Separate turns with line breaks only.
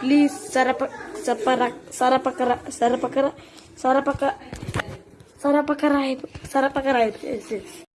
please sarap sapara sarapakara sarapakara sarapaka sarapakarai sarapakarai yes, yes.